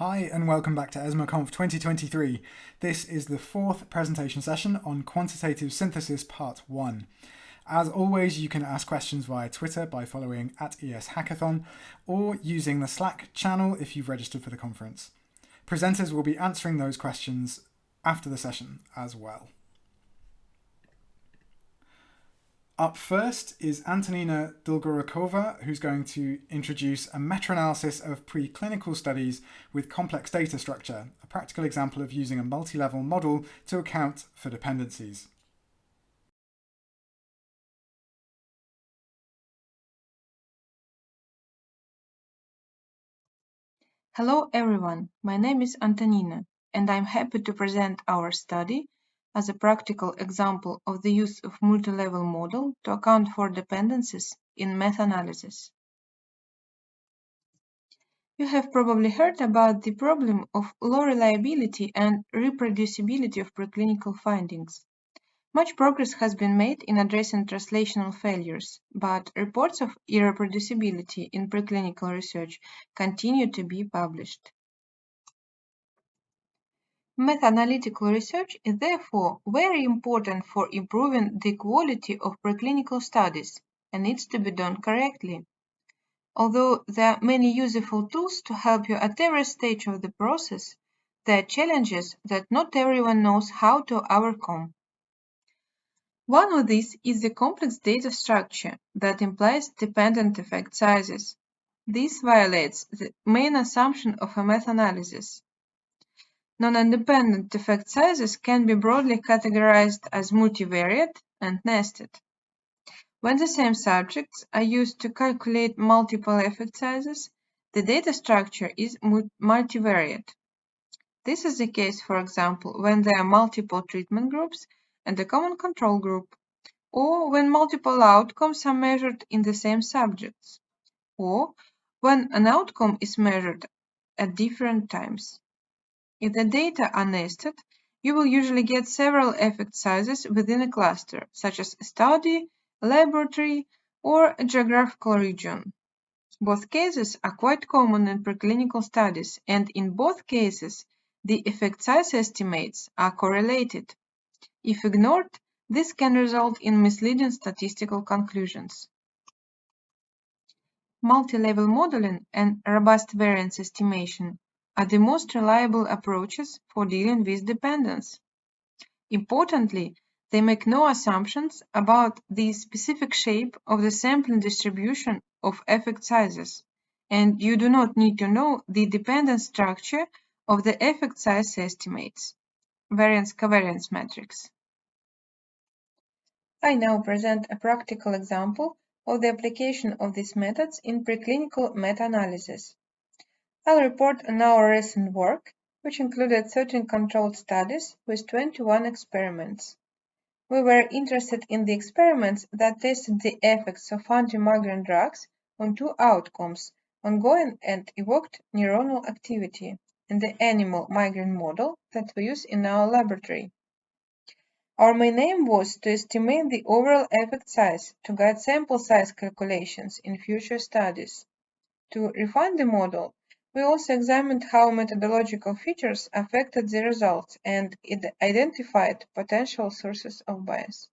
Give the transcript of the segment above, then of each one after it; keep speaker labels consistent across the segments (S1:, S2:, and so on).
S1: Hi and welcome back to ESMARConf 2023. This is the fourth presentation session on quantitative synthesis part 1. As always, you can ask questions via Twitter by following at ES Hackathon or using the Slack channel if you've registered for the conference. Presenters will be answering those questions after the session as well. Up first is Antonina Dolgorukova, who's going to introduce a meta-analysis of preclinical studies with complex data structure, a practical example of using a multi-level model to account for dependencies.
S2: Hello everyone, my name is Antonina, and I'm happy to present our study as a practical example of the use of multi-level model to account for dependencies in meta-analysis. You have probably heard about the problem of low reliability and reproducibility of preclinical findings. Much progress has been made in addressing translational failures, but reports of irreproducibility in preclinical research continue to be published. Meta-analytical research is therefore very important for improving the quality of preclinical studies and needs to be done correctly. Although there are many useful tools to help you at every stage of the process, there are challenges that not everyone knows how to overcome. One of these is the complex data structure that implies dependent effect sizes. This violates the main assumption of a meta-analysis Non-independent effect sizes can be broadly categorized as multivariate and nested. When the same subjects are used to calculate multiple effect sizes, the data structure is multivariate. This is the case, for example, when there are multiple treatment groups and a common control group, or when multiple outcomes are measured in the same subjects, or when an outcome is measured at different times. If the data are nested, you will usually get several effect sizes within a cluster, such as a study, laboratory, or a geographical region. Both cases are quite common in preclinical studies, and in both cases, the effect size estimates are correlated. If ignored, this can result in misleading statistical conclusions. Multi-level modeling and robust variance estimation are the most reliable approaches for dealing with dependence. Importantly, they make no assumptions about the specific shape of the sampling distribution of effect sizes, and you do not need to know the dependent structure of the effect size estimates, variance-covariance matrix. I now present a practical example of the application of these methods in preclinical meta-analysis. I'll report on our recent work, which included 13 controlled studies with 21 experiments. We were interested in the experiments that tested the effects of anti-migraine drugs on two outcomes, ongoing and evoked neuronal activity, in the animal migraine model that we use in our laboratory. Our main aim was to estimate the overall effect size to guide sample size calculations in future studies. To refine the model, we also examined how methodological features affected the results and identified potential sources of bias.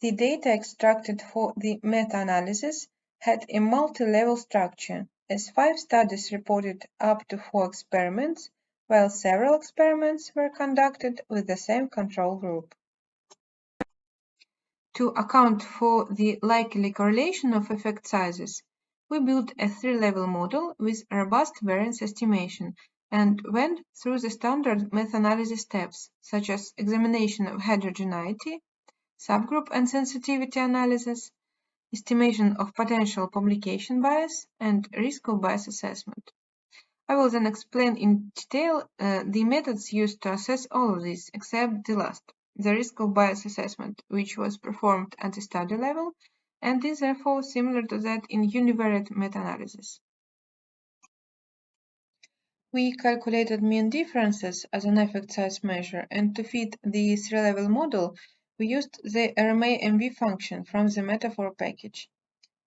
S2: The data extracted for the meta-analysis had a multi-level structure, as five studies reported up to four experiments, while several experiments were conducted with the same control group. To account for the likely correlation of effect sizes, we built a three-level model with robust variance estimation and went through the standard meta-analysis steps, such as examination of heterogeneity, subgroup and sensitivity analysis, estimation of potential publication bias, and risk of bias assessment. I will then explain in detail uh, the methods used to assess all of these, except the last, the risk of bias assessment, which was performed at the study level and is therefore similar to that in univariate meta-analysis. We calculated mean differences as an effect size measure, and to fit the three-level model, we used the RMA MV function from the metafor package.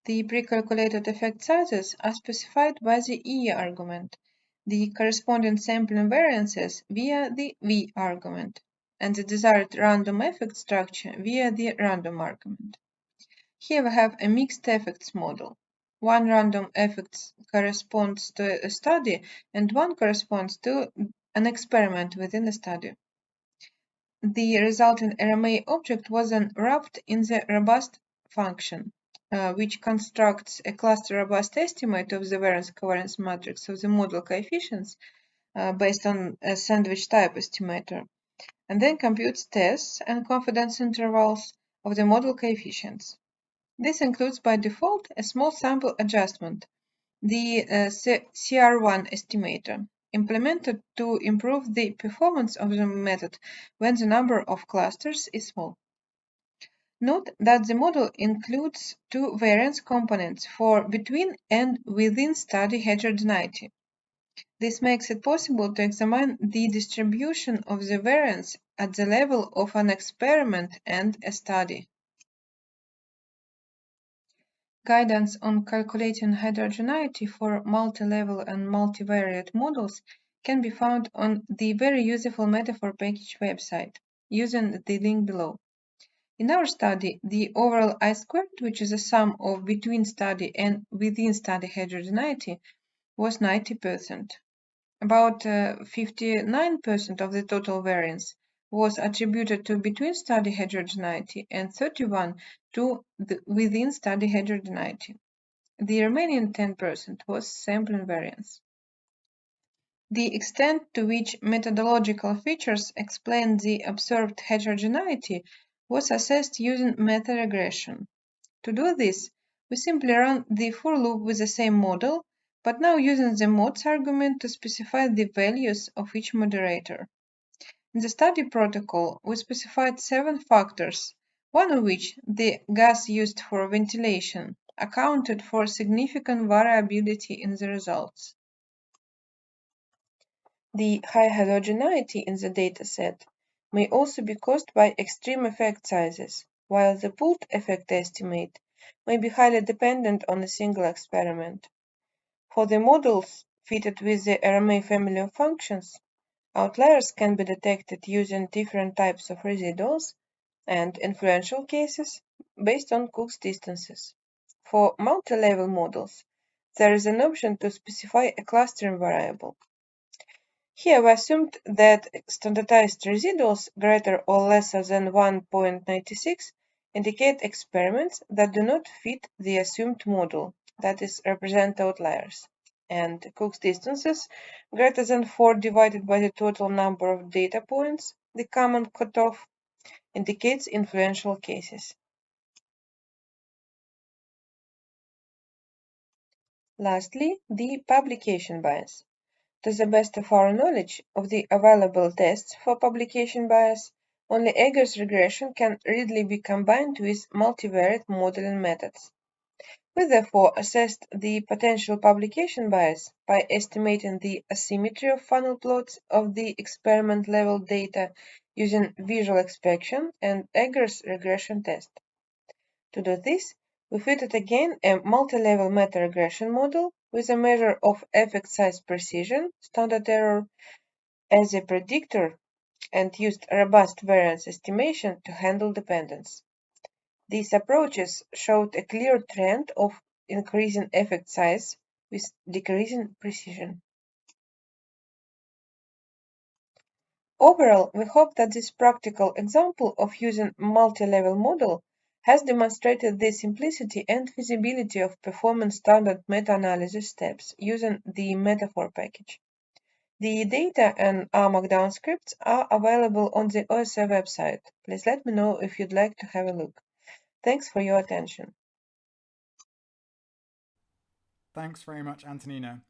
S2: The pre-calculated effect sizes are specified by the E argument, the corresponding sampling variances via the V argument, and the desired random effect structure via the random argument. Here we have a mixed effects model. One random effect corresponds to a study and one corresponds to an experiment within the study. The resulting RMA object was then wrapped in the robust function, uh, which constructs a cluster robust estimate of the variance covariance matrix of the model coefficients uh, based on a sandwich type estimator, and then computes tests and confidence intervals of the model coefficients. This includes by default a small sample adjustment, the uh, CR1 estimator, implemented to improve the performance of the method when the number of clusters is small. Note that the model includes two variance components for between and within study heterogeneity. This makes it possible to examine the distribution of the variance at the level of an experiment and a study. Guidance on calculating heterogeneity for multi-level and multivariate models can be found on the very useful metafor package website using the link below. In our study, the overall I-squared, which is a sum of between study and within study heterogeneity, was 90%. About 59% uh, of the total variance was attributed to between study heterogeneity and 31 to the within study heterogeneity. The remaining 10% was sampling variance. The extent to which methodological features explain the observed heterogeneity was assessed using meta-regression. To do this, we simply run the for loop with the same model, but now using the mods argument to specify the values of each moderator. In the study protocol, we specified seven factors, one of which, the gas used for ventilation, accounted for significant variability in the results. The high heterogeneity in the dataset may also be caused by extreme effect sizes, while the pooled effect estimate may be highly dependent on a single experiment. For the models fitted with the RMA family of functions, Outliers can be detected using different types of residuals and influential cases based on Cook's distances. For multi-level models, there is an option to specify a clustering variable. Here we assumed that standardized residuals greater or lesser than 1.96 indicate experiments that do not fit the assumed model, that is, represent outliers and Cook's distances greater than 4 divided by the total number of data points, the common cutoff, indicates influential cases. Lastly, the publication bias. To the best of our knowledge of the available tests for publication bias, only Egger's regression can readily be combined with multivariate modeling methods. We therefore assessed the potential publication bias by estimating the asymmetry of funnel plots of the experiment level data using visual inspection and Egger's regression test. To do this, we fitted again a multi-level meta-regression model with a measure of effect size precision, standard error, as a predictor and used robust variance estimation to handle dependence. These approaches showed a clear trend of increasing effect size with decreasing precision. Overall, we hope that this practical example of using multi-level model has demonstrated the simplicity and feasibility of performing standard meta-analysis steps using the metafor package. The data and R Markdown scripts are available on the OSF website. Please let me know if you'd like to have a look. Thanks for your attention.
S1: Thanks very much, Antonina.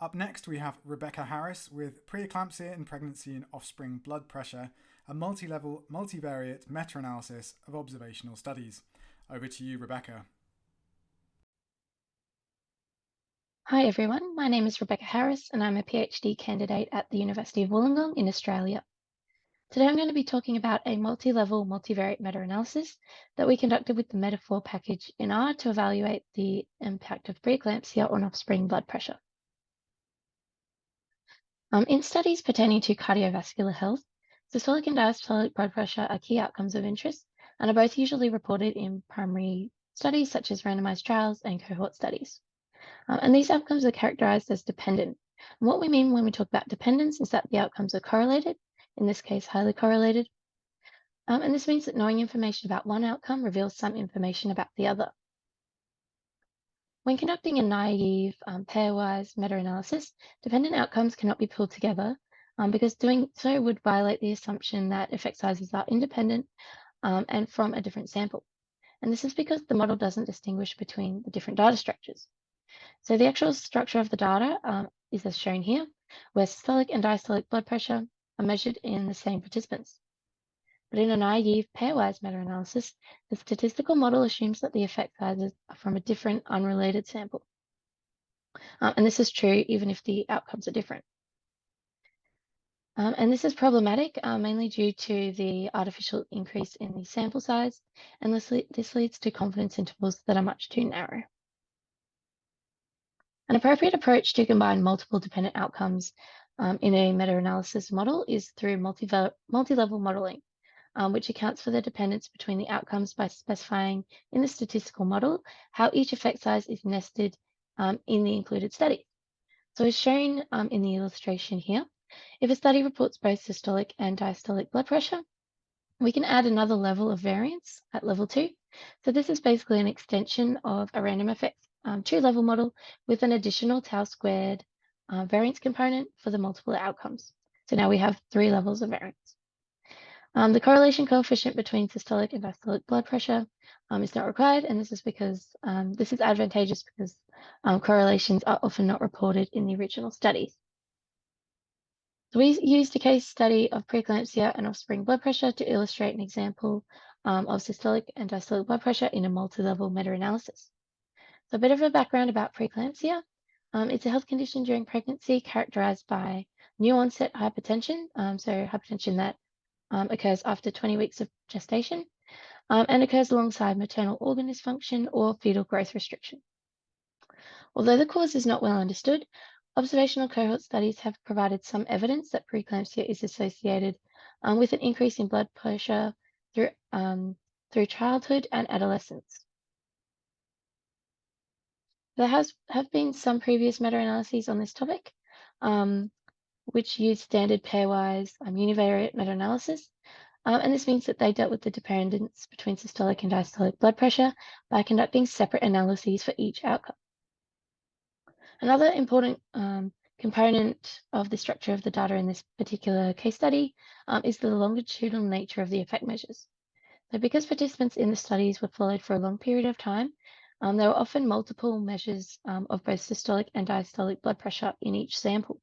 S1: Up next, we have Rebecca Harris with Preeclampsia in Pregnancy and Offspring Blood Pressure, a multi level, multivariate meta analysis of observational studies. Over to you, Rebecca.
S3: Hi everyone, my name is Rebecca Harris and I'm a PhD candidate at the University of Wollongong in Australia. Today I'm going to be talking about a multi-level multivariate meta-analysis that we conducted with the Metafor package in R to evaluate the impact of preeclampsia on offspring blood pressure. Um, in studies pertaining to cardiovascular health, systolic and diastolic blood pressure are key outcomes of interest and are both usually reported in primary studies such as randomized trials and cohort studies. Um, and these outcomes are characterized as dependent. And what we mean when we talk about dependence is that the outcomes are correlated, in this case, highly correlated. Um, and this means that knowing information about one outcome reveals some information about the other. When conducting a naive um, pairwise meta-analysis, dependent outcomes cannot be pulled together um, because doing so would violate the assumption that effect sizes are independent um, and from a different sample. And this is because the model doesn't distinguish between the different data structures. So the actual structure of the data um, is as shown here, where systolic and diastolic blood pressure are measured in the same participants. But in a naive pairwise meta-analysis, the statistical model assumes that the effect sizes are from a different unrelated sample. Um, and this is true even if the outcomes are different. Um, and this is problematic, uh, mainly due to the artificial increase in the sample size, and this, le this leads to confidence intervals that are much too narrow. An appropriate approach to combine multiple dependent outcomes um, in a meta-analysis model is through multi-level multi modeling um, which accounts for the dependence between the outcomes by specifying in the statistical model how each effect size is nested um, in the included study. So as shown um, in the illustration here, if a study reports both systolic and diastolic blood pressure, we can add another level of variance at level two. So this is basically an extension of a random effect um, two level model with an additional tau squared uh, variance component for the multiple outcomes. So now we have three levels of variance. Um, the correlation coefficient between systolic and diastolic blood pressure um, is not required, and this is because um, this is advantageous because um, correlations are often not reported in the original studies. So we used a case study of preeclampsia and offspring blood pressure to illustrate an example um, of systolic and diastolic blood pressure in a multi-level meta-analysis. So a bit of a background about preeclampsia. Um, it's a health condition during pregnancy characterized by new onset hypertension, um, so hypertension that um, occurs after 20 weeks of gestation um, and occurs alongside maternal organ dysfunction or fetal growth restriction. Although the cause is not well understood, observational cohort studies have provided some evidence that preeclampsia is associated um, with an increase in blood pressure through, um, through childhood and adolescence. There has have been some previous meta-analyses on this topic, um, which use standard pairwise um, univariate meta-analysis. Um, and this means that they dealt with the dependence between systolic and diastolic blood pressure by conducting separate analyses for each outcome. Another important um, component of the structure of the data in this particular case study um, is the longitudinal nature of the effect measures. So because participants in the studies were followed for a long period of time, um, there were often multiple measures um, of both systolic and diastolic blood pressure in each sample.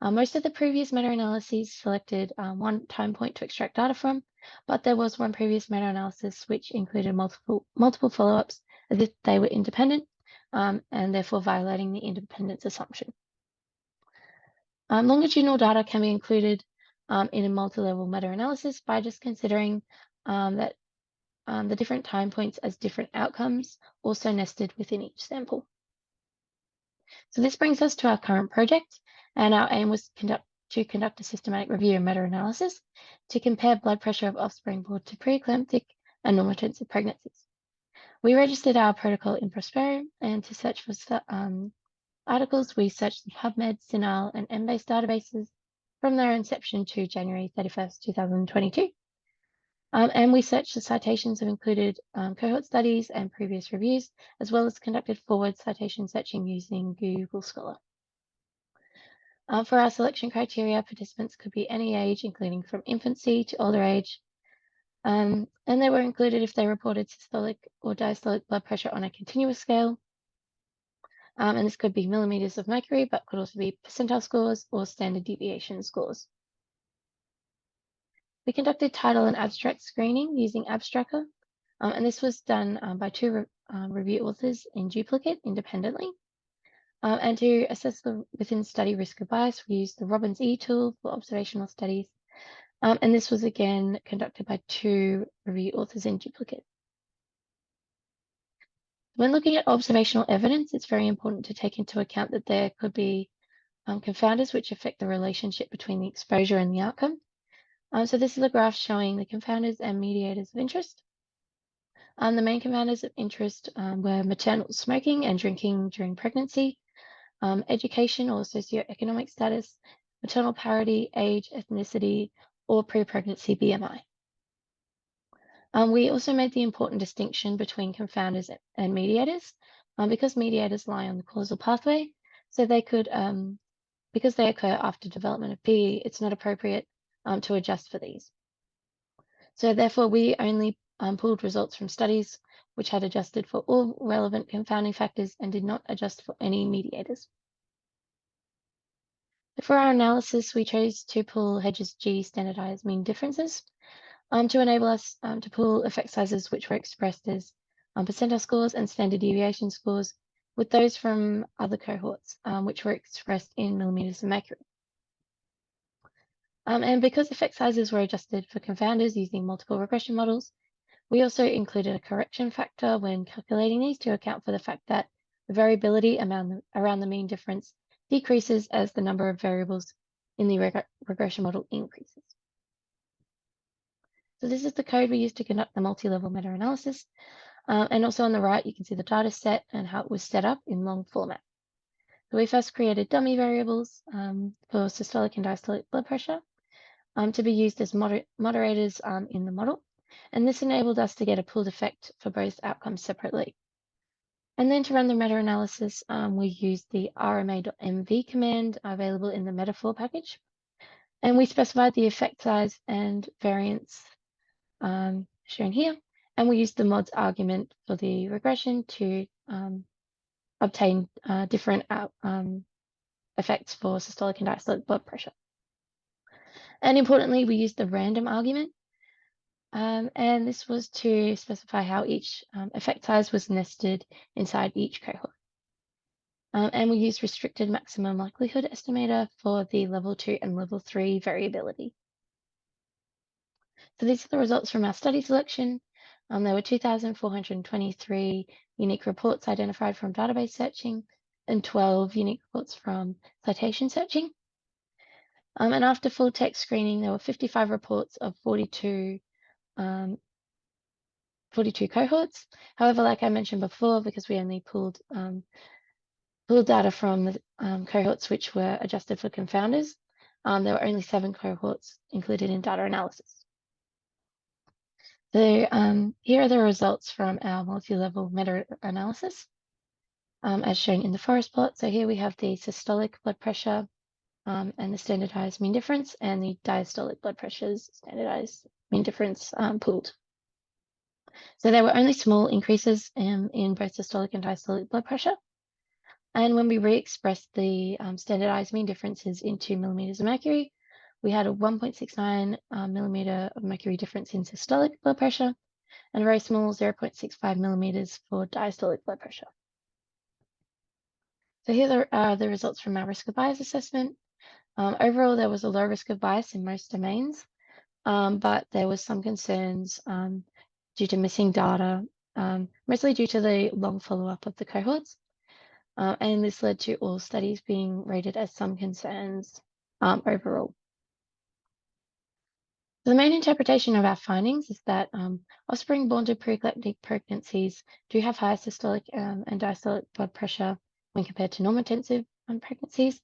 S3: Uh, most of the previous meta-analyses selected um, one time point to extract data from, but there was one previous meta-analysis which included multiple, multiple follow-ups as if they were independent um, and therefore violating the independence assumption. Um, longitudinal data can be included um, in a multi-level meta-analysis by just considering um, that um, the different time points as different outcomes also nested within each sample. So this brings us to our current project, and our aim was conduct, to conduct a systematic review and meta-analysis to compare blood pressure of offspring born to preeclamptic and normotensive pregnancies. We registered our protocol in Prospero, and to search for um, articles, we searched the PubMed, CINAHL, and Embase databases from their inception to January 31st, 2022. Um, and we searched the citations have included um, cohort studies and previous reviews, as well as conducted forward citation searching using Google Scholar. Uh, for our selection criteria, participants could be any age, including from infancy to older age. Um, and they were included if they reported systolic or diastolic blood pressure on a continuous scale. Um, and this could be millimeters of mercury, but could also be percentile scores or standard deviation scores. We conducted title and abstract screening using Abstrackr, um, and this was done um, by two re um, review authors in duplicate independently. Um, and to assess the within study risk of bias, we used the Robbins E tool for observational studies. Um, and this was again conducted by two review authors in duplicate. When looking at observational evidence, it's very important to take into account that there could be confounders which affect the relationship between the exposure and the outcome. Um, so this is a graph showing the confounders and mediators of interest. Um, the main confounders of interest um, were maternal smoking and drinking during pregnancy, um, education or socioeconomic status, maternal parity, age, ethnicity, or pre-pregnancy BMI. Um, we also made the important distinction between confounders and mediators um, because mediators lie on the causal pathway, so they could, because they occur after development of PE, it's not appropriate um, to adjust for these. So therefore, we only um, pulled results from studies which had adjusted for all relevant confounding factors and did not adjust for any mediators. For our analysis, we chose to pull Hedges G standardized mean differences um, to enable us um, to pull effect sizes which were expressed as um, percentile scores and standard deviation scores with those from other cohorts, um, which were expressed in millimeters of mercury. Um, and because effect sizes were adjusted for confounders using multiple regression models, we also included a correction factor when calculating these to account for the fact that the variability around the, around the mean difference decreases as the number of variables in the reg regression model increases. So this is the code we used to conduct the multi-level meta-analysis. Uh, and also on the right, you can see the data set and how it was set up in long format. So we first created dummy variables um, for systolic and diastolic blood pressure um, to be used as moder moderators um, in the model. And this enabled us to get a pooled effect for both outcomes separately. And then to run the meta-analysis, um, we used the rma.mv command available in the metafor package. And we specified the effect size and variance um, shown here. And we used the mods argument for the regression to um, obtain uh, different out, um, effects for systolic and diastolic blood pressure. And importantly, we used the random argument. Um, and this was to specify how each um, effect size was nested inside each cohort. Um, and we used restricted maximum likelihood estimator for the level two and level three variability. So these are the results from our study selection. Um, there were 2,423 unique reports identified from database searching and 12 unique reports from citation searching. Um, and after full text screening, there were 55 reports of 42, um, 42 cohorts. However, like I mentioned before, because we only pulled um, pulled data from the um, cohorts which were adjusted for confounders, um, there were only seven cohorts included in data analysis. So um, here are the results from our multi-level meta-analysis, as shown in the forest plot. So here we have the systolic blood pressure um, and the standardized mean difference and the diastolic blood pressures standardized mean difference um, pooled. So there were only small increases in, in both systolic and diastolic blood pressure. And when we re-expressed the um, standardized mean differences into millimeters of mercury, we had a 1.69 uh, millimeter of mercury difference in systolic blood pressure and a very small 0.65 millimeters for diastolic blood pressure. So here are the results from our risk of bias assessment. Um, overall, there was a low risk of bias in most domains, um, but there was some concerns um, due to missing data, um, mostly due to the long follow-up of the cohorts. Uh, and this led to all studies being rated as some concerns um, overall. The main interpretation of our findings is that um, offspring born to preeclamptic pregnancies do have higher systolic and diastolic blood pressure when compared to normotensive um, pregnancies,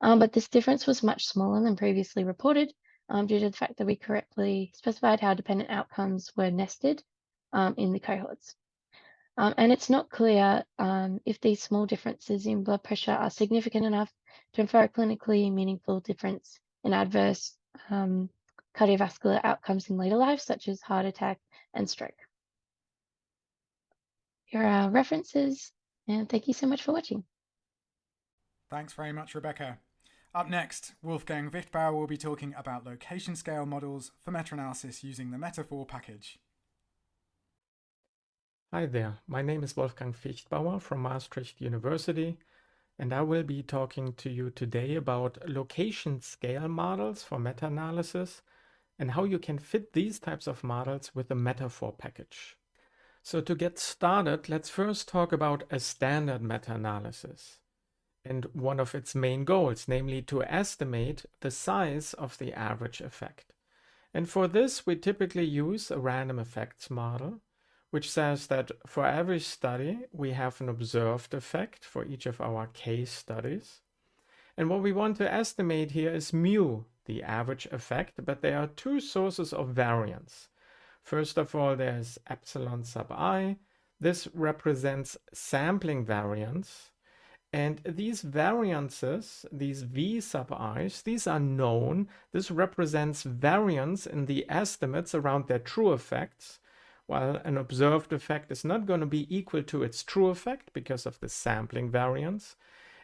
S3: um, but this difference was much smaller than previously reported um, due to the fact that we correctly specified how dependent outcomes were nested um, in the cohorts. and it's not clear if these small differences in blood pressure are significant enough to infer a clinically meaningful difference in adverse um, cardiovascular outcomes in later life, such as heart attack and stroke. Here are references, and thank you so much for watching.
S1: Thanks very much, Rebecca. Up next, Wolfgang Viechtbauer will be talking about location scale models for meta-analysis using the Metafor package.
S4: Hi there, my name is Wolfgang Viechtbauer from Maastricht University, and I will be talking to you today about location scale models for meta-analysis and how you can fit these types of models with the metafor package. So to get started, let's first talk about a standard meta-analysis. And one of its main goals, namely to estimate the size of the average effect. And for this, we typically use a random effects model, which says that for every study, we have an observed effect for each of our case studies. And what we want to estimate here is mu, the average effect, but there are two sources of variance. First of all, there's epsilon sub i. This represents sampling variance. And these variances, these v sub i's, these are known. This represents variance in the estimates around their true effects, while an observed effect is not going to be equal to its true effect because of the sampling variance.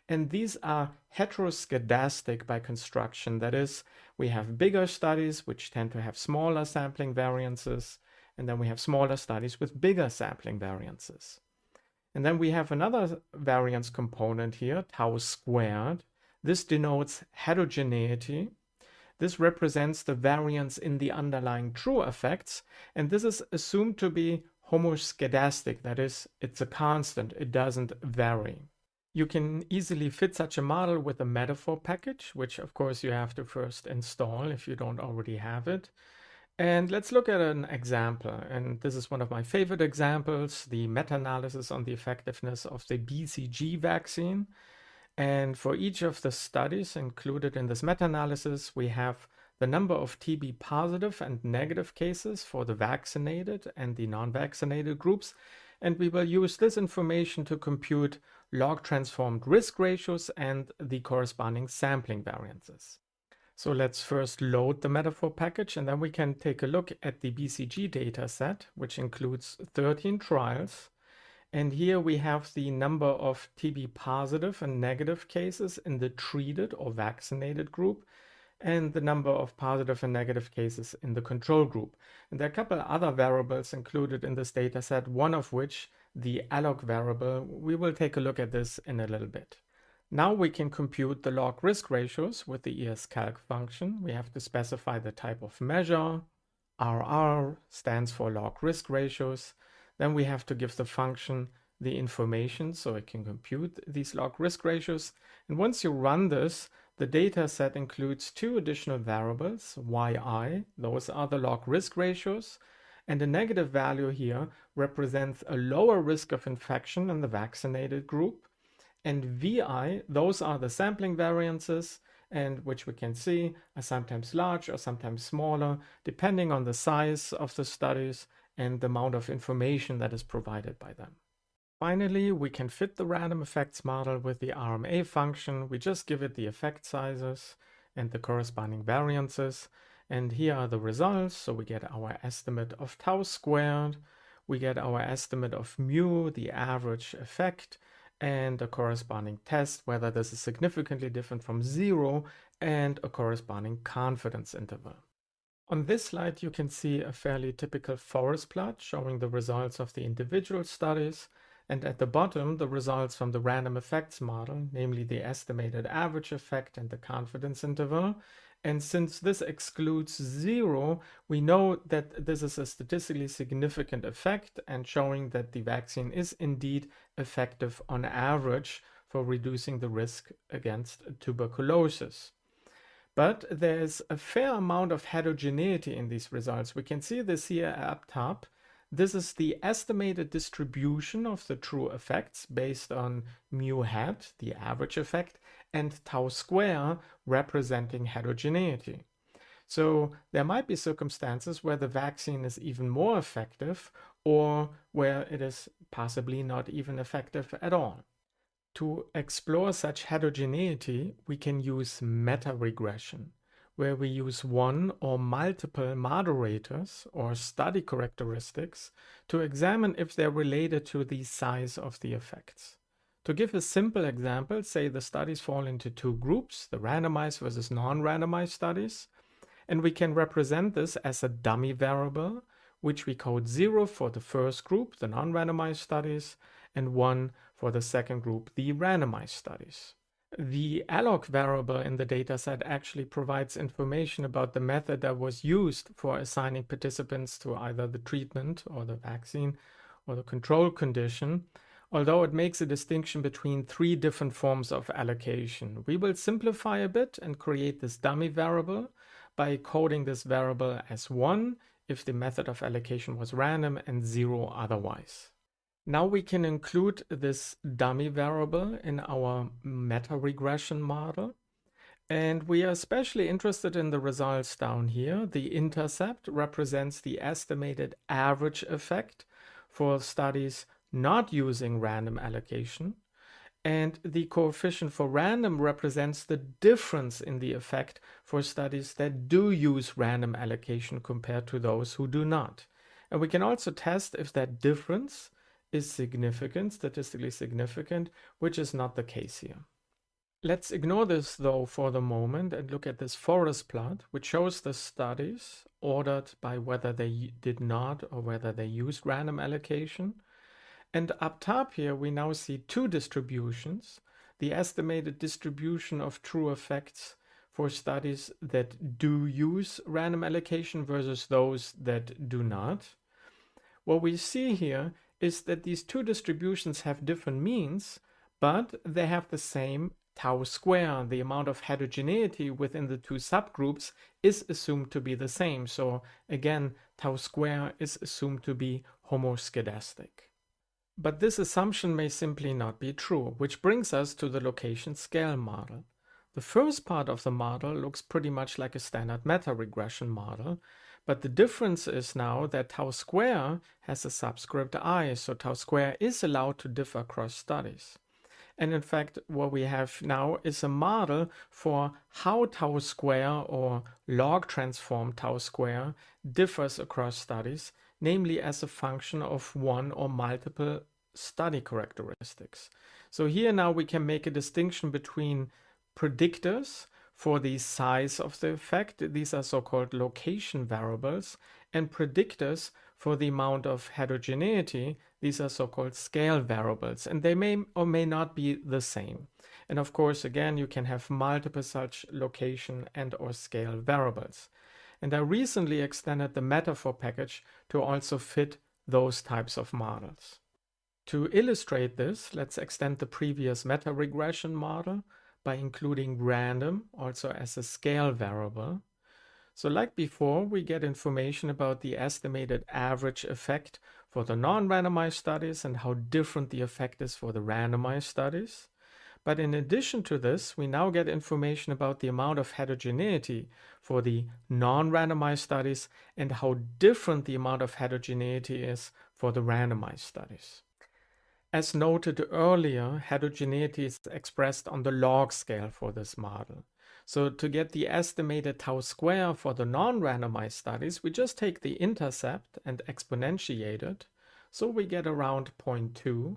S4: And these are heteroscedastic by construction. That is, we have bigger studies which tend to have smaller sampling variances, and then we have smaller studies with bigger sampling variances. And then we have another variance component here, tau squared. This denotes heterogeneity. This represents the variance in the underlying true effects, and this is assumed to be homoscedastic, that is, it's a constant, it doesn't vary. You can easily fit such a model with a metafor package, which of course you have to first install if you don't already have it. And let's look at an example. And this is one of my favorite examples, the meta-analysis on the effectiveness of the BCG vaccine. And for each of the studies included in this meta-analysis, we have the number of TB positive and negative cases for the vaccinated and the non-vaccinated groups. And we will use this information to compute log transformed risk ratios and the corresponding sampling variances. So let's first load the metafor package and then we can take a look at the BCG dataset, which includes 13 trials. And here we have the number of TB positive and negative cases in the treated or vaccinated group and the number of positive and negative cases in the control group. And there are a couple other variables included in this dataset, one of which the alloc variable. We will take a look at this in a little bit. Now we can compute the log risk ratios with the escalc function. We have to specify the type of measure. RR stands for log risk ratios. Then we have to give the function the information so it can compute these log risk ratios. And once you run this, the data set includes two additional variables, yi, those are the log risk ratios, and the negative value here represents a lower risk of infection in the vaccinated group. And VI, those are the sampling variances, and which we can see are sometimes large or sometimes smaller, depending on the size of the studies and the amount of information that is provided by them. Finally, we can fit the random effects model with the RMA function. We just give it the effect sizes and the corresponding variances. And here are the results. So we get our estimate of tau squared, we get our estimate of mu, the average effect, and a corresponding test, whether this is significantly different from zero, and a corresponding confidence interval. On this slide, you can see a fairly typical forest plot showing the results of the individual studies, and at the bottom, the results from the random effects model, namely the estimated average effect and the confidence interval, and since this excludes zero, we know that this is a statistically significant effect and showing that the vaccine is indeed effective on average for reducing the risk against tuberculosis. But there's a fair amount of heterogeneity in these results. We can see this here up top. This is the estimated distribution of the true effects based on mu hat, the average effect, and tau square representing heterogeneity. So there might be circumstances where the vaccine is even more effective or where it is possibly not even effective at all. To explore such heterogeneity, we can use meta-regression, where we use one or multiple moderators or study characteristics to examine if they're related to the size of the effects. To give a simple example, say the studies fall into two groups, the randomized versus non-randomized studies, and we can represent this as a dummy variable, which we code 0 for the first group, the non-randomized studies, and 1 for the second group, the randomized studies. The alloc variable in the dataset actually provides information about the method that was used for assigning participants to either the treatment or the vaccine or the control condition although it makes a distinction between three different forms of allocation. We will simplify a bit and create this dummy variable by coding this variable as 1 if the method of allocation was random and 0 otherwise. Now we can include this dummy variable in our meta regression model. And we are especially interested in the results down here. The intercept represents the estimated average effect for studies not using random allocation. And the coefficient for random represents the difference in the effect for studies that do use random allocation compared to those who do not. And we can also test if that difference is significant, statistically significant, which is not the case here. Let's ignore this though for the moment and look at this forest plot, which shows the studies ordered by whether they did not or whether they used random allocation. And up top here, we now see two distributions, the estimated distribution of true effects for studies that do use random allocation versus those that do not. What we see here is that these two distributions have different means, but they have the same tau square. The amount of heterogeneity within the two subgroups is assumed to be the same. So again, tau square is assumed to be homoscedastic. But this assumption may simply not be true, which brings us to the location scale model. The first part of the model looks pretty much like a standard meta-regression model, but the difference is now that tau square has a subscript i, so tau square is allowed to differ across studies. And in fact, what we have now is a model for how tau square or log transform tau square differs across studies, namely as a function of one or multiple study characteristics. So here now we can make a distinction between predictors for the size of the effect. These are so-called location variables and predictors for the amount of heterogeneity. These are so-called scale variables and they may or may not be the same. And of course, again, you can have multiple such location and or scale variables. And I recently extended the metafor package to also fit those types of models. To illustrate this, let's extend the previous meta regression model by including random also as a scale variable. So like before, we get information about the estimated average effect for the non-randomized studies and how different the effect is for the randomized studies. But in addition to this, we now get information about the amount of heterogeneity for the non-randomized studies and how different the amount of heterogeneity is for the randomized studies. As noted earlier, heterogeneity is expressed on the log scale for this model. So to get the estimated tau square for the non-randomized studies, we just take the intercept and exponentiate it. So we get around 0.2.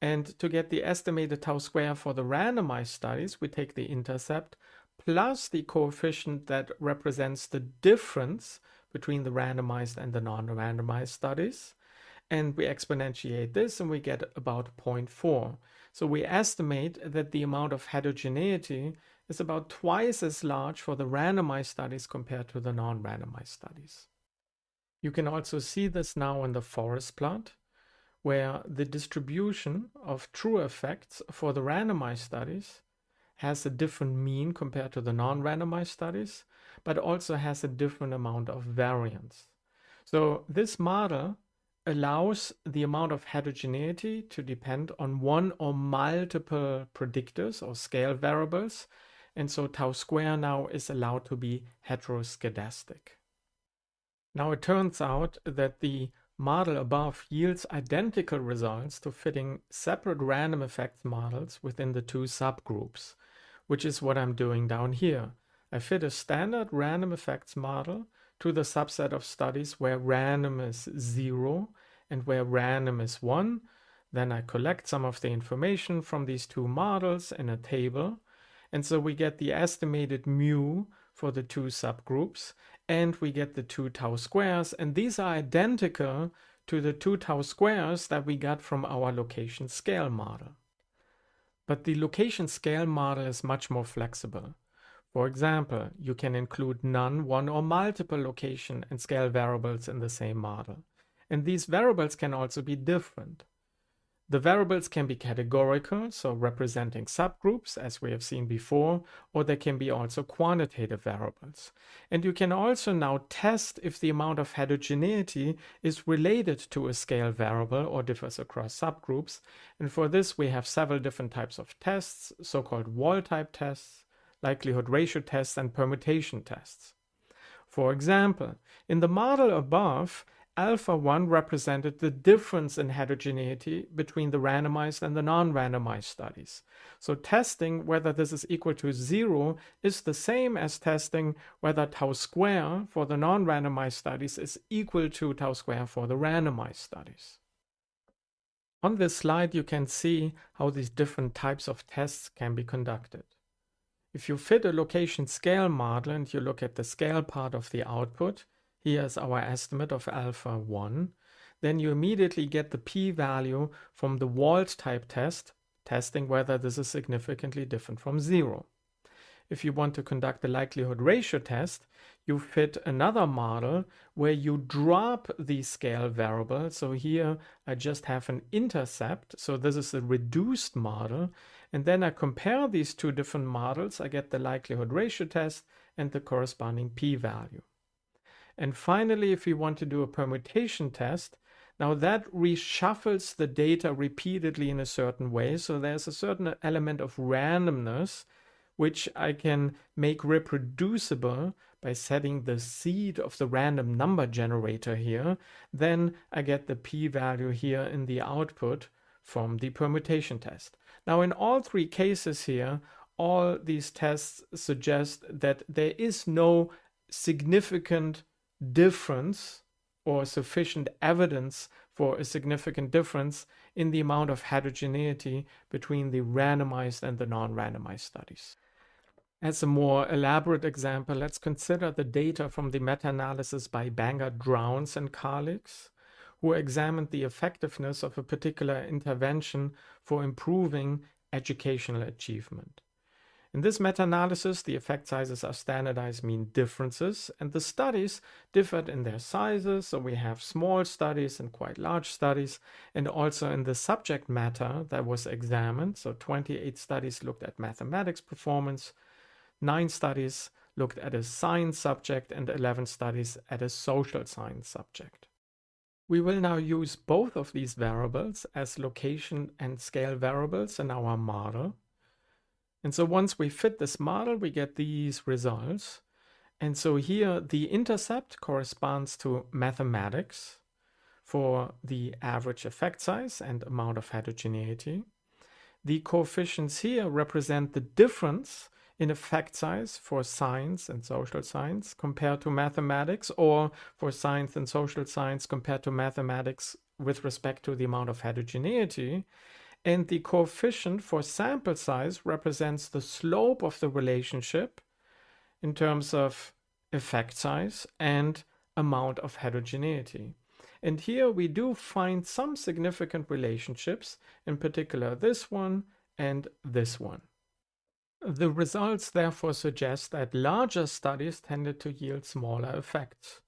S4: And to get the estimated tau square for the randomized studies, we take the intercept plus the coefficient that represents the difference between the randomized and the non-randomized studies and we exponentiate this and we get about 0.4. So we estimate that the amount of heterogeneity is about twice as large for the randomized studies compared to the non-randomized studies. You can also see this now in the forest plot, where the distribution of true effects for the randomized studies has a different mean compared to the non-randomized studies, but also has a different amount of variance. So this model allows the amount of heterogeneity to depend on one or multiple predictors or scale variables. And so tau square now is allowed to be heteroscedastic. Now it turns out that the model above yields identical results to fitting separate random effects models within the two subgroups, which is what I'm doing down here. I fit a standard random effects model to the subset of studies where random is zero and where random is one. Then I collect some of the information from these two models in a table. And so we get the estimated mu for the two subgroups and we get the two tau squares. And these are identical to the two tau squares that we got from our location scale model. But the location scale model is much more flexible. For example, you can include none, one or multiple location and scale variables in the same model. And these variables can also be different. The variables can be categorical, so representing subgroups, as we have seen before, or they can be also quantitative variables. And you can also now test if the amount of heterogeneity is related to a scale variable or differs across subgroups. And for this, we have several different types of tests, so-called Wald type tests, likelihood ratio tests, and permutation tests. For example, in the model above, alpha 1 represented the difference in heterogeneity between the randomized and the non-randomized studies. So testing whether this is equal to 0 is the same as testing whether tau square for the non-randomized studies is equal to tau square for the randomized studies. On this slide you can see how these different types of tests can be conducted. If you fit a location scale model and you look at the scale part of the output, here's our estimate of alpha 1, then you immediately get the p-value from the Wald type test, testing whether this is significantly different from 0. If you want to conduct the likelihood ratio test, you fit another model where you drop the scale variable. So here I just have an intercept. So this is a reduced model. And then I compare these two different models. I get the likelihood ratio test and the corresponding p-value. And finally, if we want to do a permutation test, now that reshuffles the data repeatedly in a certain way. So there's a certain element of randomness, which I can make reproducible by setting the seed of the random number generator here. Then I get the p-value here in the output from the permutation test. Now in all three cases here, all these tests suggest that there is no significant difference or sufficient evidence for a significant difference in the amount of heterogeneity between the randomized and the non-randomized studies. As a more elaborate example, let's consider the data from the meta-analysis by Bangert-Drowns, and colleagues, who examined the effectiveness of a particular intervention for improving educational achievement. In this meta-analysis, the effect sizes are standardized mean differences, and the studies differed in their sizes. So we have small studies and quite large studies, and also in the subject matter that was examined. So 28 studies looked at mathematics performance, nine studies looked at a science subject, and 11 studies at a social science subject. We will now use both of these variables as location and scale variables in our model. And so once we fit this model, we get these results. And so here the intercept corresponds to mathematics for the average effect size and amount of heterogeneity. The coefficients here represent the difference in effect size for science and social science compared to mathematics or for science and social science compared to mathematics with respect to the amount of heterogeneity. And the coefficient for sample size represents the slope of the relationship in terms of effect size and amount of heterogeneity. And here we do find some significant relationships, in particular this one and this one. The results therefore suggest that larger studies tended to yield smaller effects,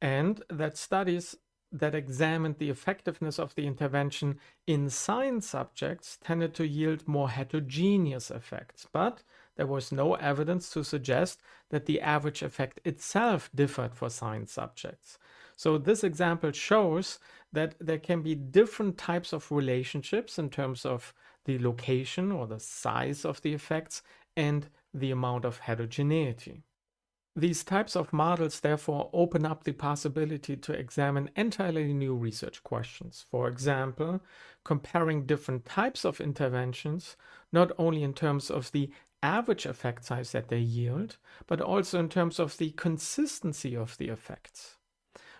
S4: and that studies that examined the effectiveness of the intervention in science subjects tended to yield more heterogeneous effects, but there was no evidence to suggest that the average effect itself differed for science subjects. So this example shows that there can be different types of relationships in terms of the location or the size of the effects and the amount of heterogeneity. These types of models therefore open up the possibility to examine entirely new research questions. For example, comparing different types of interventions, not only in terms of the average effect size that they yield, but also in terms of the consistency of the effects.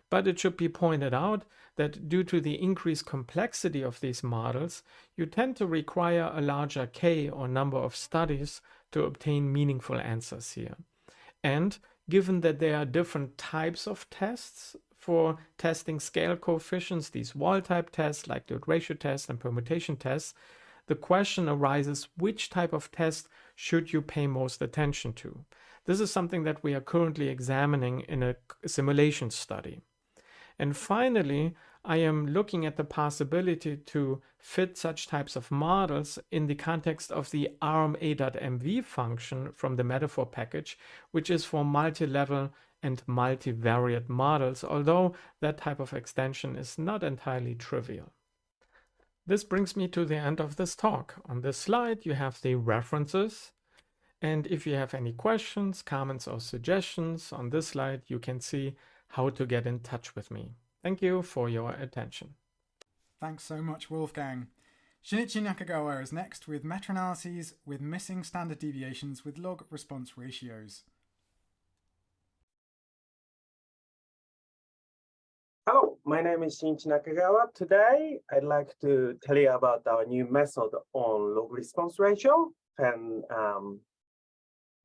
S4: But it should be pointed out that due to the increased complexity of these models, you tend to require a larger K or number of studies to obtain meaningful answers here. And given that there are different types of tests for testing scale coefficients, these Wald type tests, likelihood ratio tests, and permutation tests, the question arises which type of test should you pay most attention to? This is something that we are currently examining in a simulation study. And finally, I am looking at the possibility to fit such types of models in the context of the RMA.MV function from the metafor package, which is for multi-level and multivariate models, although that type of extension is not entirely trivial. This brings me to the end of this talk. On this slide, you have the references. And if you have any questions, comments, or suggestions on this slide, you can see how to get in touch with me. Thank you for your attention.
S1: Thanks so much, Wolfgang. Shinichi Nakagawa is next with meta-analyses with missing standard deviations with log response ratios.
S5: Hello, my name is Shinichi Nakagawa. Today, I'd like to tell you about our new method on log response ratio and um,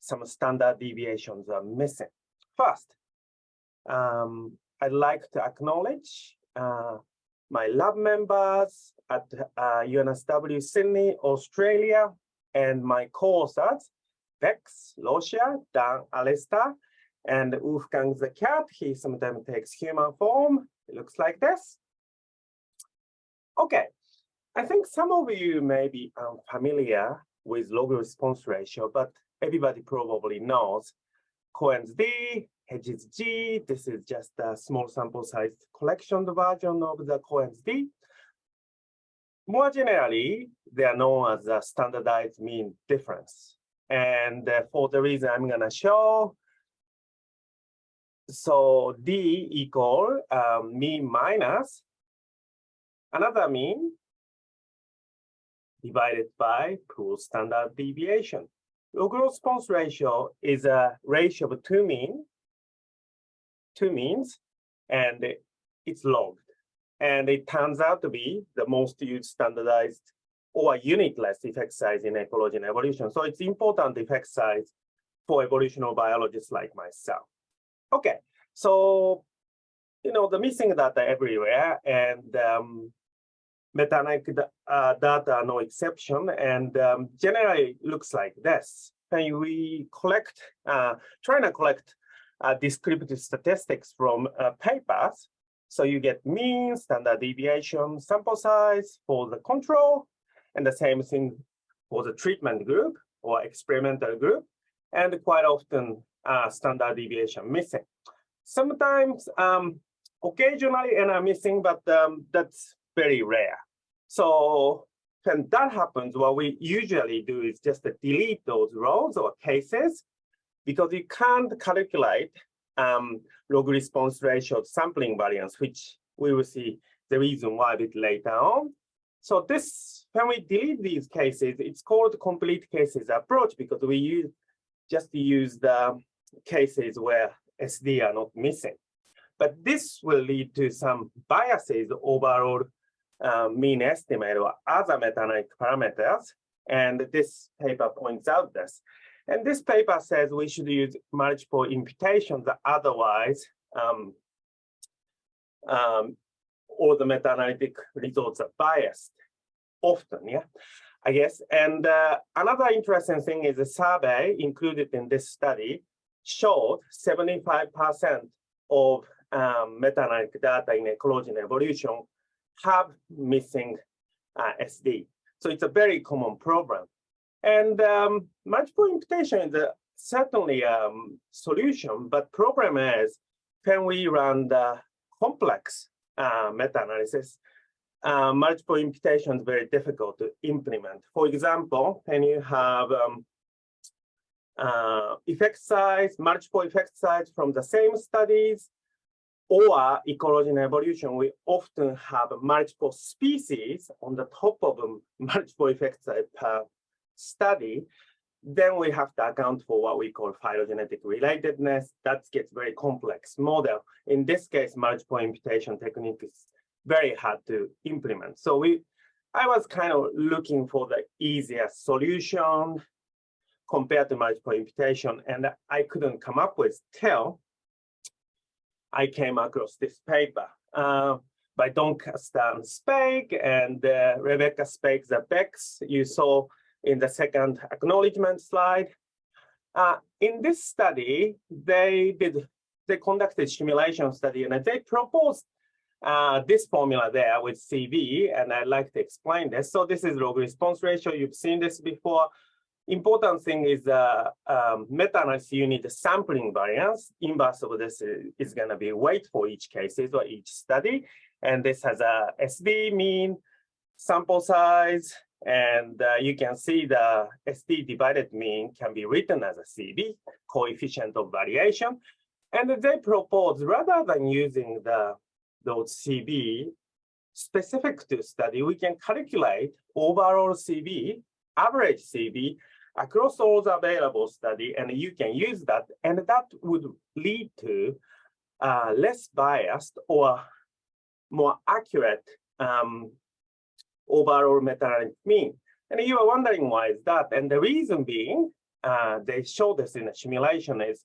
S5: some standard deviations are missing. First, um, I'd like to acknowledge uh, my lab members at uh, UNSW Sydney, Australia, and my co-authors, Bex, Lucia, Dan, Alistair, and Wolfgang the cat. He sometimes takes human form. It looks like this. Okay, I think some of you may be unfamiliar with log response ratio, but everybody probably knows Cohen's D, Hedges G. This is just a small sample size collection version of the Cohen's D. More generally, they are known as a standardized mean difference. And uh, for the reason I'm going to show, so D equal um, mean minus another mean divided by pool standard deviation. The Log response ratio is a ratio of two mean two means, and it's logged. And it turns out to be the most used standardized or unitless effect size in ecology and evolution. So it's important effect size for evolutionary biologists like myself. Okay, so, you know, the missing data everywhere and um, meta-analytic uh, data no exception. And um, generally looks like this. And we collect, uh, trying to collect uh, descriptive statistics from uh, papers. So you get mean, standard deviation, sample size for the control, and the same thing for the treatment group or experimental group, and quite often uh, standard deviation missing. Sometimes, um, occasionally, and I'm missing, but um, that's very rare. So when that happens, what we usually do is just delete those rows or cases because you can't calculate um, log response ratio sampling variance, which we will see the reason why a bit later on. So this, when we delete these cases, it's called complete cases approach because we use just use the cases where SD are not missing. But this will lead to some biases overall um, mean estimate or other meta parameters. And this paper points out this. And this paper says we should use multiple imputations, otherwise um, um, all the meta-analytic results are biased, often, yeah, I guess. And uh, another interesting thing is a survey included in this study showed 75% of um, meta-analytic data in ecology and evolution have missing uh, SD. So it's a very common problem. And um, multiple imputation is a, certainly a um, solution, but problem is, can we run the complex uh, meta-analysis? Uh, multiple imputation is very difficult to implement. For example, when you have um, uh, effect size, multiple effect size from the same studies, or ecology and evolution, we often have multiple species on the top of multiple effect size per study, then we have to account for what we call phylogenetic relatedness. That gets very complex model. In this case, multiple imputation technique is very hard to implement. So we, I was kind of looking for the easiest solution compared to multiple imputation, and I couldn't come up with till I came across this paper uh, by Doncaster and Spake and uh, Rebecca Spake, the Bex. You saw in the second acknowledgement slide. Uh, in this study, they did they conducted simulation study and they proposed uh, this formula there with CV, and I'd like to explain this. So this is log response ratio. You've seen this before. Important thing is uh, um, meta-analysis, you need the sampling variance. Inverse of this is going to be weight for each cases or each study. And this has a SD mean, sample size, and uh, you can see the SD divided mean can be written as a CV, coefficient of variation. And they propose rather than using the those CV specific to study, we can calculate overall CV, average CV across all the available study, and you can use that, and that would lead to uh, less biased or more accurate um, overall meta-analytic mean. And you are wondering why is that? And the reason being, uh, they show this in a simulation is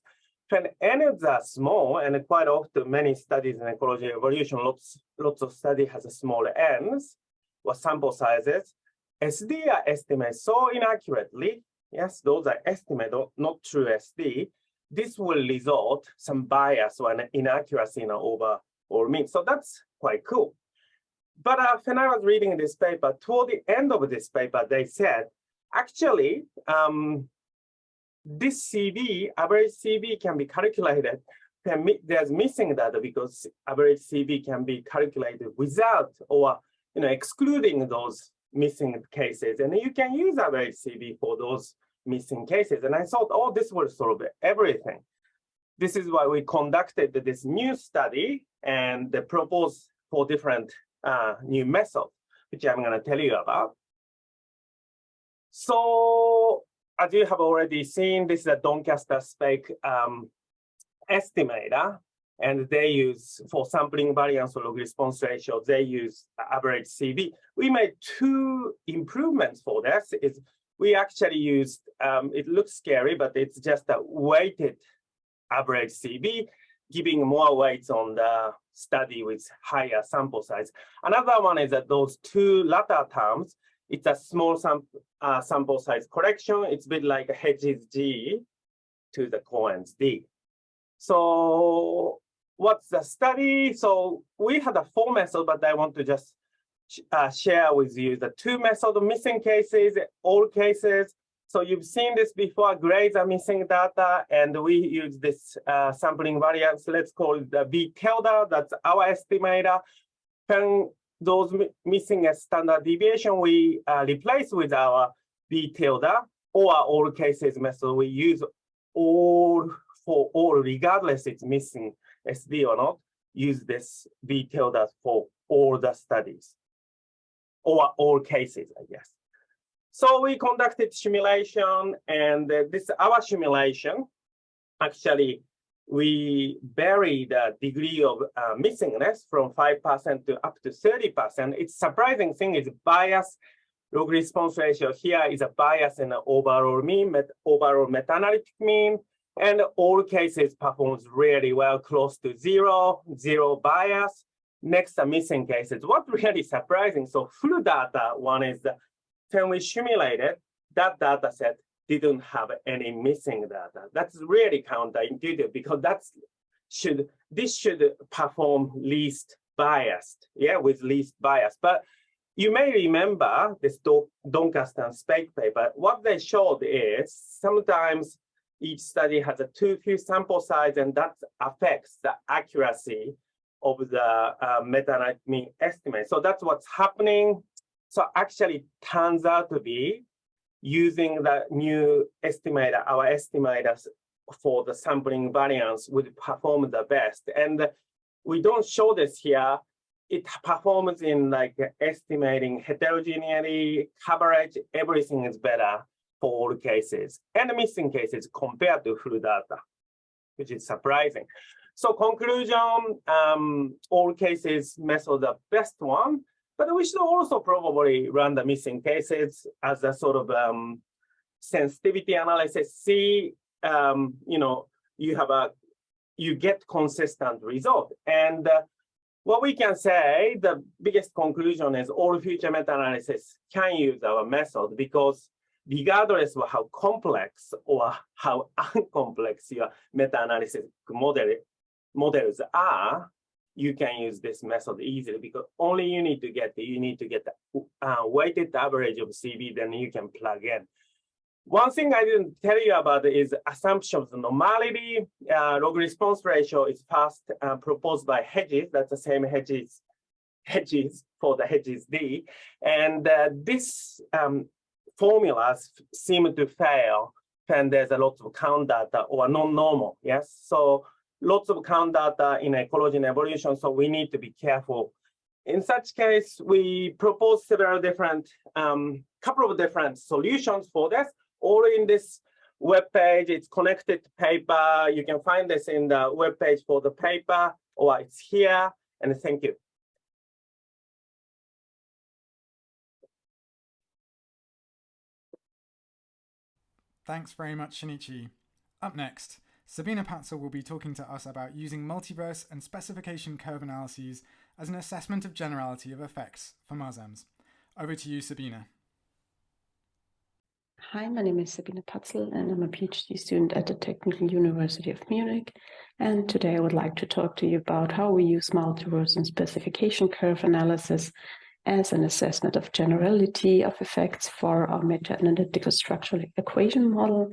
S5: when n's are small, and quite often many studies in ecology evolution, lots, lots of study has a small n's or sample sizes, SD are estimated so inaccurately, yes, those are estimated, not true SD, this will result some bias or an inaccuracy in over or mean. So that's quite cool. But uh, when I was reading this paper, toward the end of this paper, they said, actually, um, this CV, average CV can be calculated. There's missing data because average CV can be calculated without or you know excluding those missing cases. And you can use average CV for those missing cases. And I thought, oh, this will solve everything. This is why we conducted this new study and the proposed for different uh, new method, which I'm going to tell you about. So as you have already seen, this is a Doncaster Spake um, estimator, and they use for sampling variance or log response ratio, they use average CV. We made two improvements for this. Is we actually used, um, it looks scary, but it's just a weighted average CV, giving more weights on the study with higher sample size. Another one is that those two latter terms, it's a small sam uh, sample size correction. It's a bit like Hedges G to the Cohen's D. So what's the study? So we had a four method, but I want to just uh, share with you the two method missing cases, all cases. So you've seen this before, grades are missing data, and we use this uh, sampling variance, let's call it the V tilde, that's our estimator. When those missing a standard deviation, we uh, replace with our V tilde or all cases method. We use all for all, regardless it's missing SD or not, use this V tilde for all the studies or all cases, I guess. So we conducted simulation and uh, this our simulation actually we vary the degree of uh, missingness from 5% to up to 30%. It's surprising thing is bias log response ratio here is a bias in the overall mean, met, overall meta-analytic mean, and all cases performs really well, close to zero, zero bias. Next, the missing cases. What really surprising, so full data one is the, when we simulated, that data set didn't have any missing data. That's really counterintuitive because that's should this should perform least biased, yeah, with least bias. But you may remember this Doncaster and Spake paper. What they showed is sometimes each study has a too few sample size and that affects the accuracy of the uh, meta mean estimate. So that's what's happening. So actually turns out to be using the new estimator, our estimators for the sampling variance would perform the best. And we don't show this here. It performs in like estimating heterogeneity, coverage, everything is better for all cases and missing cases compared to full data, which is surprising. So conclusion, um, all cases method the best one. But we should also probably run the missing cases as a sort of um, sensitivity analysis. See, um, you know, you have a, you get consistent result. And uh, what we can say, the biggest conclusion is all future meta-analysis can use our method because regardless of how complex or how uncomplex your meta-analysis model, models are, you can use this method easily because only you need to get you need to get the uh, weighted average of CV, then you can plug in. One thing I didn't tell you about is assumption of normality. Uh, log response ratio is first uh, proposed by Hedges. That's the same Hedges, Hedges for the Hedges D. And uh, this um, formulas seem to fail when there's a lot of count data or non-normal. Yes, so lots of count data in ecology and evolution. So we need to be careful. In such case, we propose several different, um, couple of different solutions for this all in this web page. It's connected paper. You can find this in the web page for the paper, or it's here. And thank you.
S1: Thanks very much, Shinichi. Up next, Sabina Patzel will be talking to us about using multiverse and specification curve analyses as an assessment of generality of effects for MASEMS. Over to you, Sabina.
S6: Hi, my name is Sabina Patzel and I'm a PhD student at the Technical University of Munich. And today I would like to talk to you about how we use multiverse and specification curve analysis as an assessment of generality of effects for our meta-analytical structural equation model,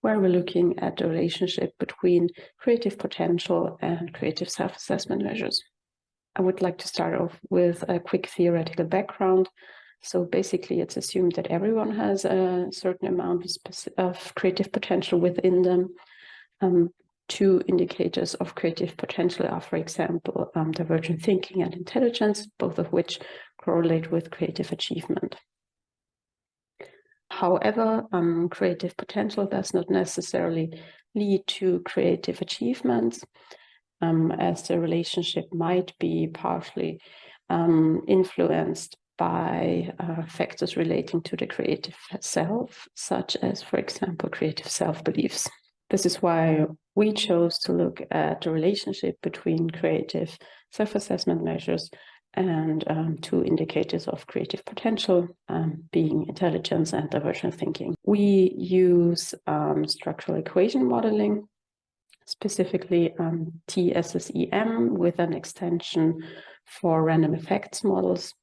S6: where we're looking at the relationship between creative potential and creative self-assessment measures. I would like to start off with a quick theoretical background so basically, it's assumed that everyone has a certain amount of, creative potential within them. Um, two indicators of creative potential are, for example, um, divergent thinking and intelligence, both of which correlate with creative achievement. However, um, creative potential does not necessarily lead to creative achievements, um, as the relationship might be partially um, influenced by uh, factors relating to the creative self, such as, for example, creative self-beliefs. This is why we chose to look at the relationship between creative self-assessment measures and um, two indicators of creative potential, um, being intelligence and divergent thinking. We use um, structural equation modeling, specifically um, TSSEM with an extension for random effects models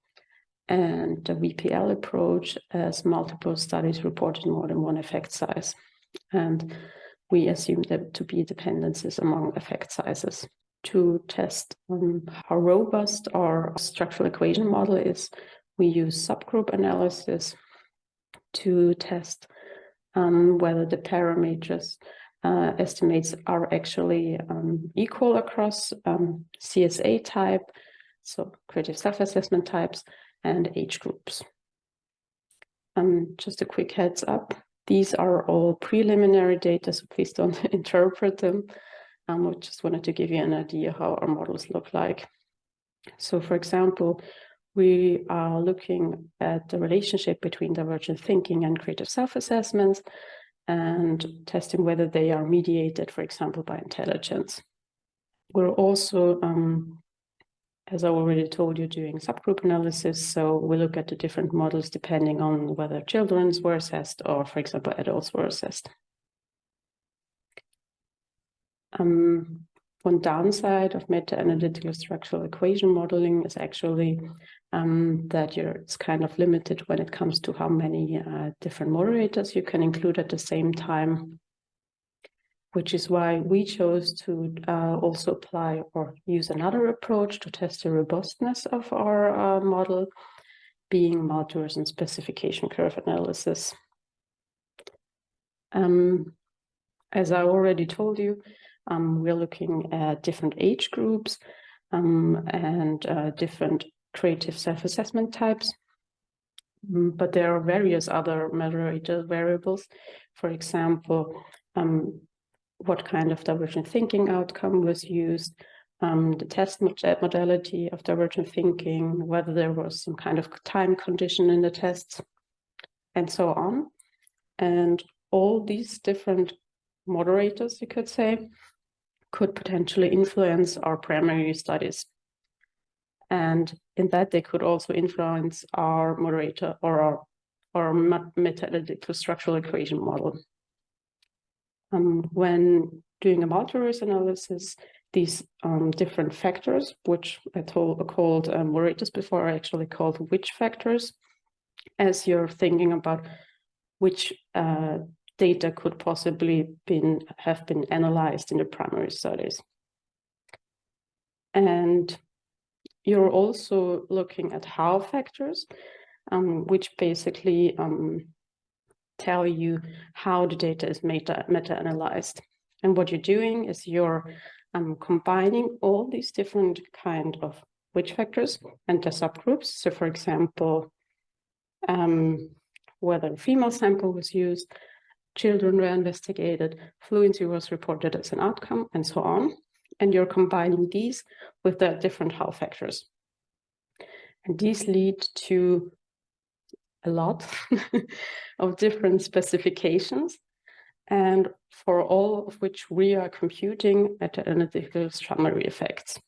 S6: and the VPL approach as multiple studies reported more than one effect size. And we assume that to be dependencies among effect sizes. To test um, how robust our structural equation model is, we use subgroup analysis to test um, whether the parameters uh, estimates are actually um, equal across um, CSA type, so creative self-assessment types, and age groups. Um, just a quick heads up, these are all preliminary data, so please don't interpret them. Um, I just wanted to give you an idea how our models look like. So for example, we are looking at the relationship between divergent thinking and creative self-assessments and testing whether they are mediated, for example, by intelligence. We're also um, as I already told you, doing subgroup analysis. So we look at the different models depending on whether children were assessed or, for example, adults were assessed. Um, one downside of meta-analytical structural equation modeling is actually um, that you're, it's kind of limited when it comes to how many uh, different moderators you can include at the same time which is why we chose to uh, also apply or use another approach to test the robustness of our uh, model, being multiverse and specification curve analysis. Um, as I already told you, we're looking at different age groups um, and uh, different creative self-assessment types. Mm, but there are various other moderator variables. For example, um, what kind of divergent thinking outcome was used, um, the test modality of divergent thinking, whether there was some kind of time condition in the tests, and so on. And all these different moderators, you could say, could potentially influence our primary studies. And in that, they could also influence our moderator or our, our meta-analytical structural equation model. Um, when doing a multiverse analysis, these um, different factors, which I told, called um, before, are actually called which factors, as you're thinking about which uh, data could possibly been have been analyzed in the primary studies. And you're also looking at how factors, um, which basically um, tell you how the data is meta, meta-analyzed. And what you're doing is you're um, combining all these different kind of which factors and the subgroups. So for example, um, whether a female sample was used, children were investigated, fluency was reported as an outcome, and so on. And you're combining these with the different how factors. And these lead to a lot of different specifications, and for all of which we are computing meta-analytical summary effects.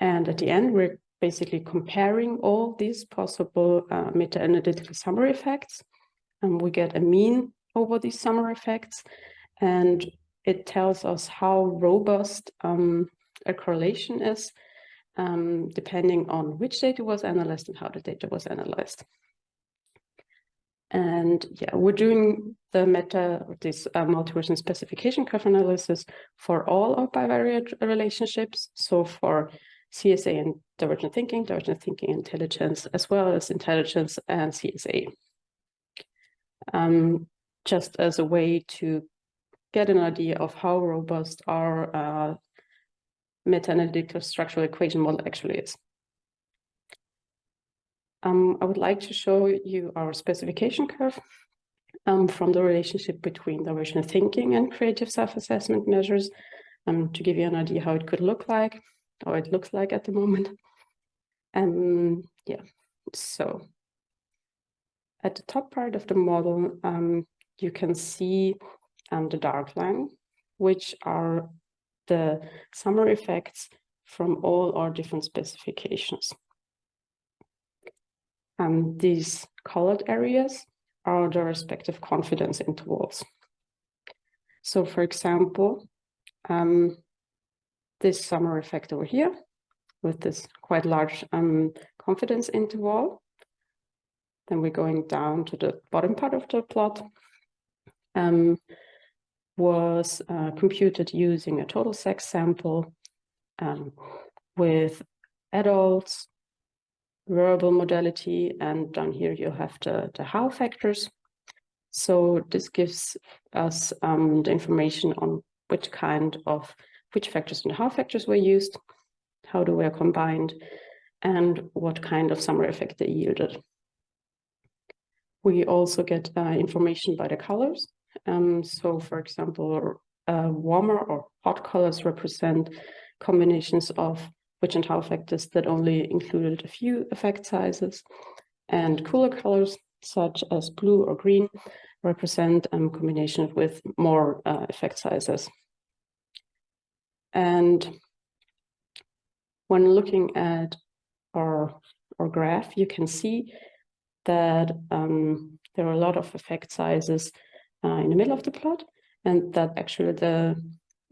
S6: And at the end, we're basically comparing all these possible uh, meta-analytical summary effects, and we get a mean over these summer effects, and it tells us how robust um, a correlation is, um, depending on which data was analyzed and how the data was analyzed. And yeah, we're doing the meta, this uh, multi-version specification curve analysis for all our bivariate relationships. So for CSA and divergent thinking, divergent thinking intelligence, as well as intelligence and CSA. Um, just as a way to get an idea of how robust our uh, meta-analytical structural equation model actually is. Um, I would like to show you our specification curve um, from the relationship between divergent thinking and creative self-assessment measures um, to give you an idea how it could look like, or it looks like at the moment. Um, yeah, so at the top part of the model, um, you can see um, the dark line, which are the summary effects from all our different specifications. And these colored areas are the respective confidence intervals. So for example, um, this summary effect over here with this quite large um, confidence interval. Then we're going down to the bottom part of the plot. Um, was uh, computed using a total sex sample um, with adults verbal modality, and down here you have the, the how factors. So this gives us um, the information on which kind of, which factors and how factors were used, how they were combined, and what kind of summary effect they yielded. We also get uh, information by the colors. Um, so for example, uh, warmer or hot colors represent combinations of which and how factors that only included a few effect sizes. And cooler colors, such as blue or green, represent um, combination with more uh, effect sizes. And when looking at our, our graph, you can see that um, there are a lot of effect sizes uh, in the middle of the plot, and that actually the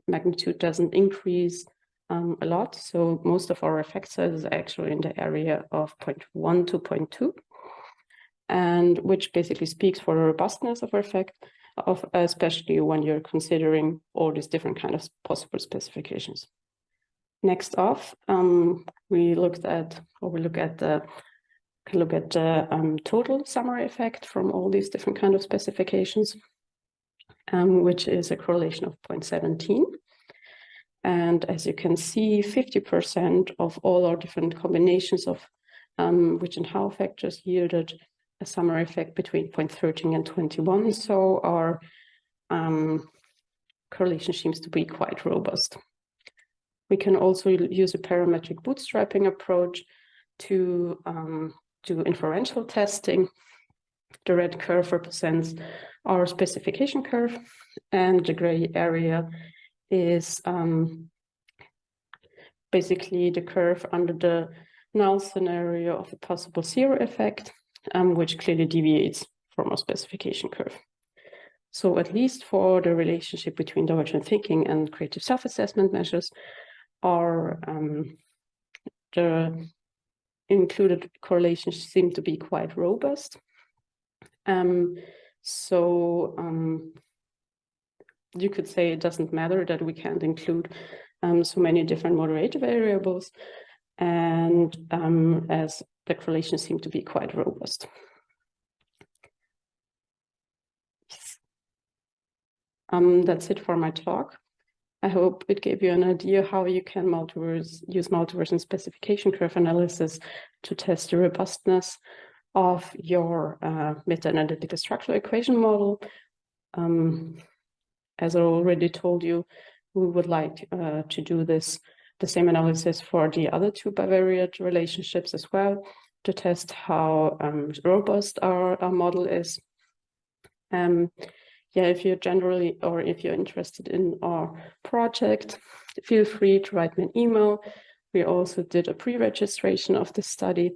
S6: magnitude doesn't increase um, a lot. So most of our effect size is actually in the area of 0.1 to 0.2, and which basically speaks for the robustness of our effect, of especially when you're considering all these different kind of possible specifications. Next off, um, we looked at, or we look at the look at the um, total summary effect from all these different kind of specifications, um, which is a correlation of 0.17. And as you can see, 50% of all our different combinations of um, which and how factors yielded a summary effect between 0.13 and 21. So our um, correlation seems to be quite robust. We can also use a parametric bootstrapping approach to um, do inferential testing. The red curve represents our specification curve, and the gray area is um, basically the curve under the null scenario of a possible zero effect, um, which clearly deviates from our specification curve. So at least for the relationship between divergent thinking and creative self-assessment measures, are um, the included correlations seem to be quite robust. Um, so um, you could say it doesn't matter that we can't include um, so many different moderator variables, and um, as the correlations seem to be quite robust. Um, that's it for my talk. I hope it gave you an idea how you can multiverse, use multiverse and specification curve analysis to test the robustness of your uh, meta-analytical structural equation model. Um, as I already told you, we would like uh, to do this, the same analysis for the other two bivariate relationships as well, to test how um, robust our, our model is. Um, yeah, if you're generally or if you're interested in our project, feel free to write me an email. We also did a pre-registration of this study.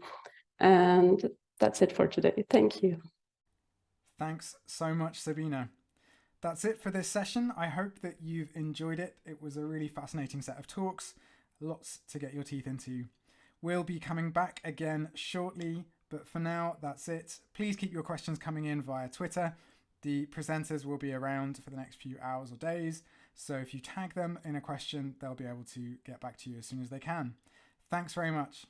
S6: And that's it for today. Thank you.
S1: Thanks so much, Sabina. That's it for this session. I hope that you've enjoyed it. It was a really fascinating set of talks, lots to get your teeth into. We'll be coming back again shortly, but for now, that's it. Please keep your questions coming in via Twitter the presenters will be around for the next few hours or days, so if you tag them in a question, they'll be able to get back to you as soon as they can. Thanks very much.